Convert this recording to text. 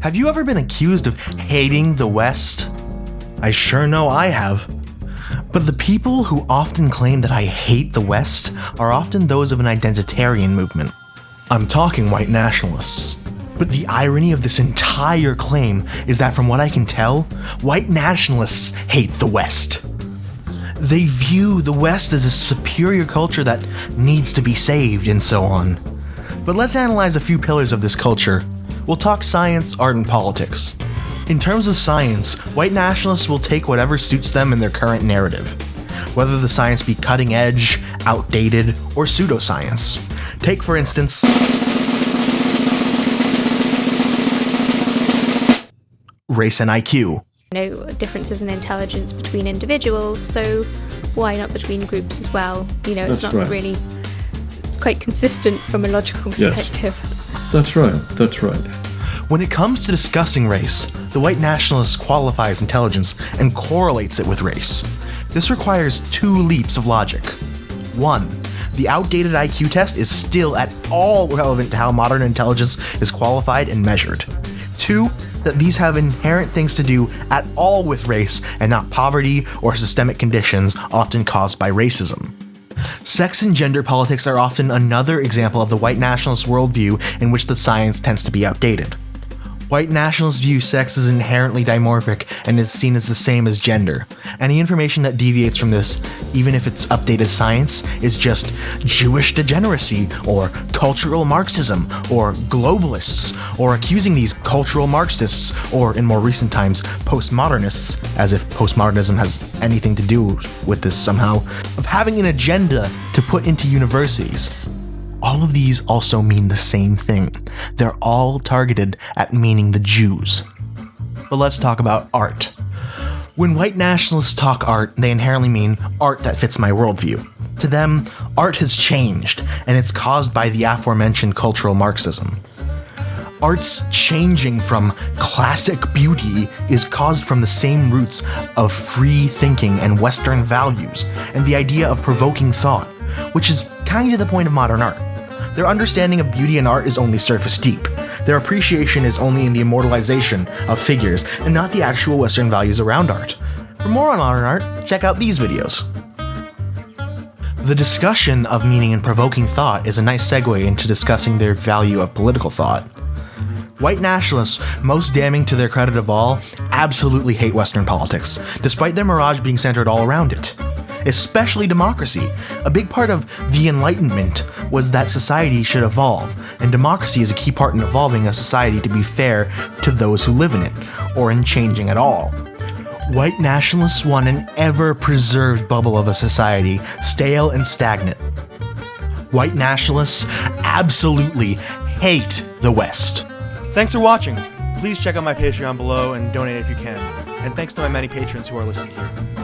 Have you ever been accused of hating the West? I sure know I have. But the people who often claim that I hate the West are often those of an identitarian movement. I'm talking white nationalists. But the irony of this entire claim is that from what I can tell, white nationalists hate the West. They view the West as a superior culture that needs to be saved and so on. But let's analyze a few pillars of this culture. We'll talk science, art, and politics. In terms of science, white nationalists will take whatever suits them in their current narrative, whether the science be cutting edge, outdated, or pseudoscience. Take, for instance, race and IQ. No differences in intelligence between individuals, so why not between groups as well? You know, it's That's not right. really. It's quite consistent from a logical perspective. Yes. perspective. That's right. That's right. When it comes to discussing race, the white nationalist qualifies intelligence and correlates it with race. This requires two leaps of logic. One, the outdated IQ test is still at all relevant to how modern intelligence is qualified and measured. Two, that these have inherent things to do at all with race and not poverty or systemic conditions often caused by racism. Sex and gender politics are often another example of the white nationalist worldview in which the science tends to be outdated. White nationalists view sex as inherently dimorphic and is seen as the same as gender. Any information that deviates from this, even if it's updated science, is just Jewish degeneracy, or cultural Marxism, or globalists, or accusing these cultural Marxists, or in more recent times, postmodernists, as if postmodernism has anything to do with this somehow, of having an agenda to put into universities. All of these also mean the same thing. They're all targeted at meaning the Jews. But let's talk about art. When white nationalists talk art, they inherently mean art that fits my worldview. To them, art has changed, and it's caused by the aforementioned cultural Marxism. Art's changing from classic beauty is caused from the same roots of free thinking and Western values, and the idea of provoking thought, which is kind of the point of modern art. Their understanding of beauty and art is only surface deep. Their appreciation is only in the immortalization of figures and not the actual Western values around art. For more on modern art, check out these videos. The discussion of meaning and provoking thought is a nice segue into discussing their value of political thought. White nationalists, most damning to their credit of all, absolutely hate Western politics, despite their mirage being centered all around it. Especially democracy. A big part of the Enlightenment was that society should evolve, and democracy is a key part in evolving a society to be fair to those who live in it, or in changing at all. White nationalists want an ever preserved bubble of a society, stale and stagnant. White nationalists absolutely hate the West. Thanks for watching. Please check out my Patreon below and donate if you can. And thanks to my many patrons who are listed here.